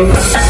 Bye.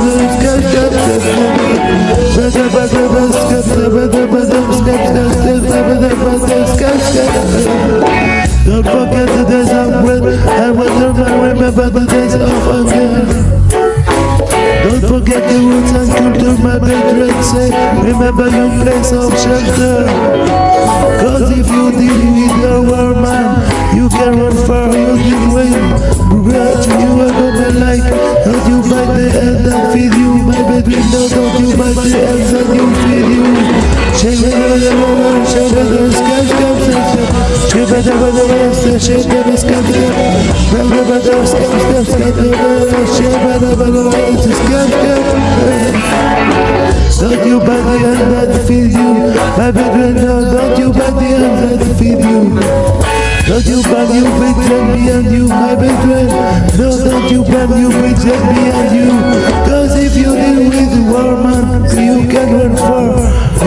the. Don't forget the roots and culture my veterans say Remember your place of shelter Cause if you deal with your war man You can run far, you can win But you are gonna like Don't you bite the end and feed you My veteran, no, don't you bite the ends and you feed you Shake it, shake it, shake it, skate, skate, skate Shake it, shake it, shake it, skate, skate don't you bite the hand that feeds you My brethren, no, don't you bite the hand that feed you Don't you bite you me and you, my brethren No, don't you bite you me and you Cause if you deal with war man, you can run far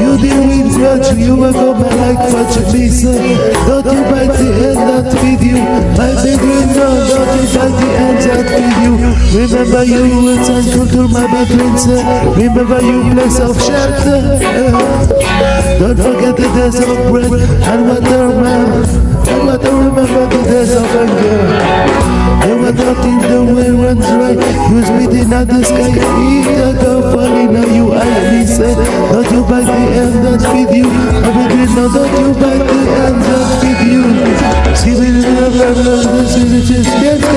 You deal with grudge, you will go back like fudge Listen, don't you bite the hand that feed you My brethren, no, don't you bite the hand you Remember you it's culture, my brethren say Remember you place of shelter Don't forget the days of bread and water man. And water remember the days of anger. And what not in the way runs right Use me in the sky Eat the go falling now you are me said. Don't you bite the end that feed you. My brethren no don't you bite the end that feed you. See me in the this is just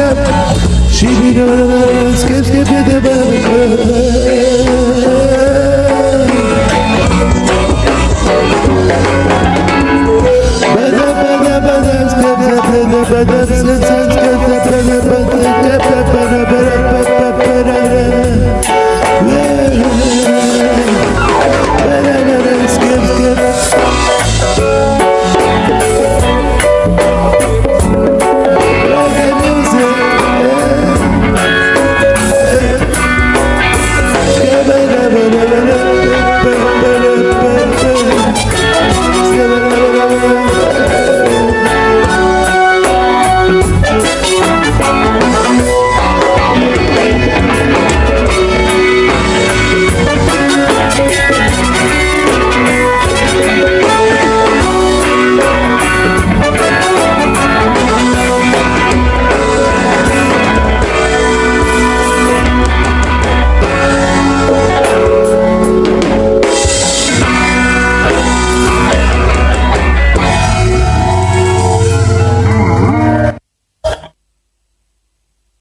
She be the skip skip the